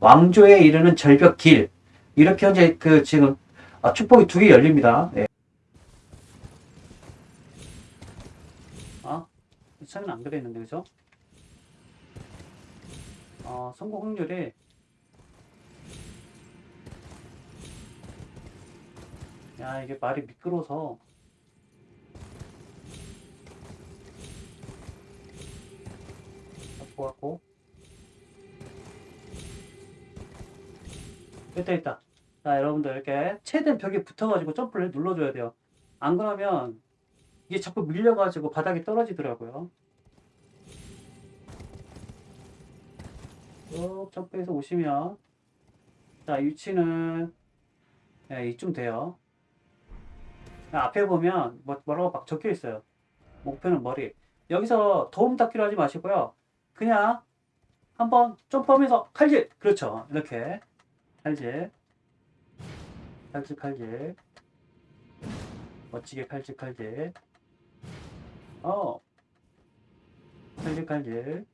왕조에 이르는 절벽 길 이렇게 현재 그 지금 아, 축복이 두 개 열립니다. 네. 아, 차는 안 그랬는데 그죠? 어, 성공 확률이 야 이게 말이 미끄러서 갖고. 됐다 됐다. 자 여러분들 이렇게 최대한 벽에 붙어가지고 점프를 눌러줘야 돼요. 안 그러면 이게 자꾸 밀려가지고 바닥에 떨어지더라고요. 쭉 점프해서 오시면 자 위치는 네, 이쯤 돼요. 앞에 보면 뭐, 뭐라고 막 적혀 있어요. 목표는 머리. 여기서 도움 닫기로 하지 마시고요 그냥 한번 점프하면서 칼질. 그렇죠. 이렇게. 칼질. 칼질 칼질. 멋지게 칼질 칼질. 어. 칼질 칼질.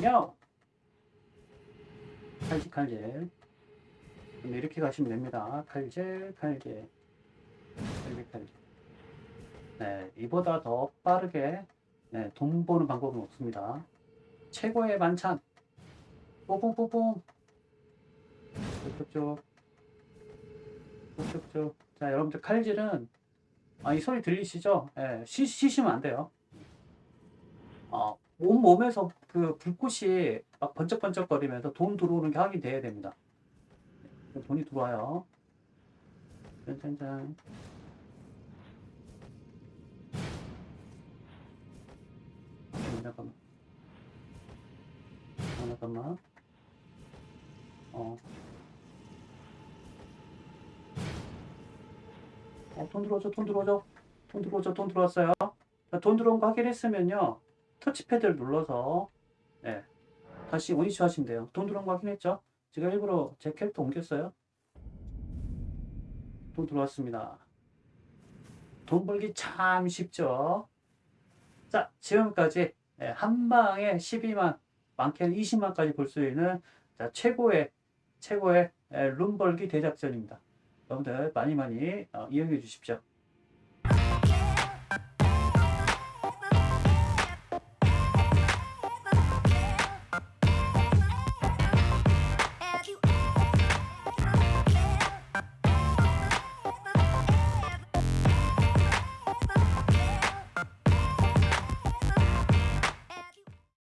nhau 칼질 칼질. 이렇게 가시면 됩니다. 칼질 칼질. 칼질 칼질. 네 이보다 더 빠르게 네, 돈 버는 방법은 없습니다. 최고의 만찬. 뽀뽕뽀뽕 쭉쭉쭉 쭉쭉쭉 자 여러분들 칼질은 아, 이 소리 들리시죠? 예, 쉬, 쉬시면 안 돼요. 어, 온 몸에서 그 불꽃이 막 번쩍번쩍 거리면서 돈 들어오는 게 확인돼야 됩니다. 돈이 들어와요. 짠짠짠 잠깐만 어, 잠깐만 어 어, 돈 들어오죠, 돈 들어오죠, 돈 들어오죠, 돈 들어왔어요. 자, 돈 들어온 거 확인했으면요, 터치패드를 눌러서, 네, 다시 원위치 하시면 돼요. 돈 들어온 거 확인했죠? 제가 일부러 제 캐릭터 옮겼어요. 돈 들어왔습니다. 돈 벌기 참 쉽죠? 자, 지금까지 예, 한 방에 12만, 많게는 20만까지 벌수 있는 자, 최고의, 최고의 예, 룸 벌기 대작전입니다. 여러분들 많이 많이 어, 이용해 주십시오.